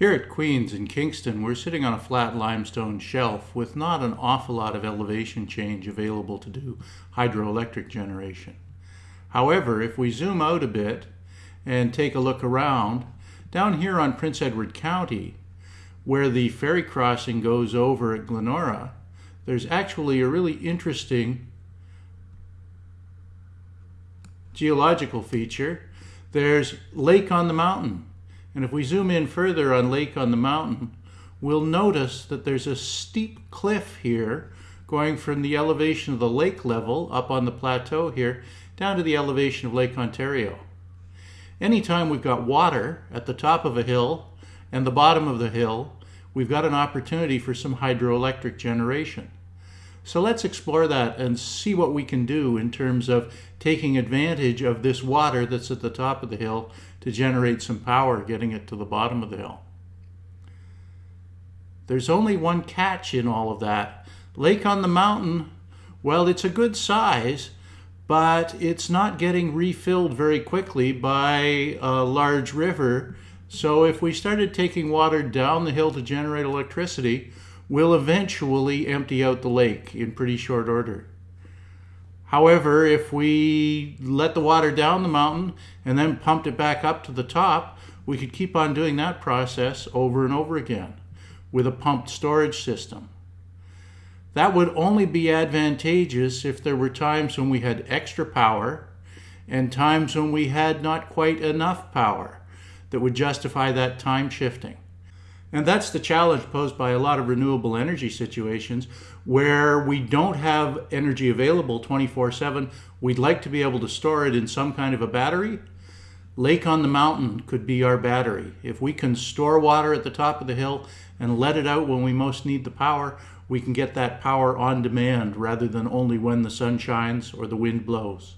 Here at Queen's in Kingston, we're sitting on a flat limestone shelf with not an awful lot of elevation change available to do hydroelectric generation. However, if we zoom out a bit and take a look around, down here on Prince Edward County, where the ferry crossing goes over at Glenora, there's actually a really interesting geological feature. There's Lake on the Mountain. And if we zoom in further on Lake on the Mountain, we'll notice that there's a steep cliff here going from the elevation of the lake level up on the plateau here down to the elevation of Lake Ontario. Anytime we've got water at the top of a hill and the bottom of the hill, we've got an opportunity for some hydroelectric generation. So let's explore that and see what we can do in terms of taking advantage of this water that's at the top of the hill to generate some power, getting it to the bottom of the hill. There's only one catch in all of that. Lake on the mountain, well, it's a good size, but it's not getting refilled very quickly by a large river. So if we started taking water down the hill to generate electricity, will eventually empty out the lake in pretty short order. However, if we let the water down the mountain and then pumped it back up to the top, we could keep on doing that process over and over again with a pumped storage system. That would only be advantageous if there were times when we had extra power and times when we had not quite enough power that would justify that time shifting. And that's the challenge posed by a lot of renewable energy situations where we don't have energy available 24 7. We'd like to be able to store it in some kind of a battery. Lake on the mountain could be our battery. If we can store water at the top of the hill and let it out when we most need the power, we can get that power on demand rather than only when the sun shines or the wind blows.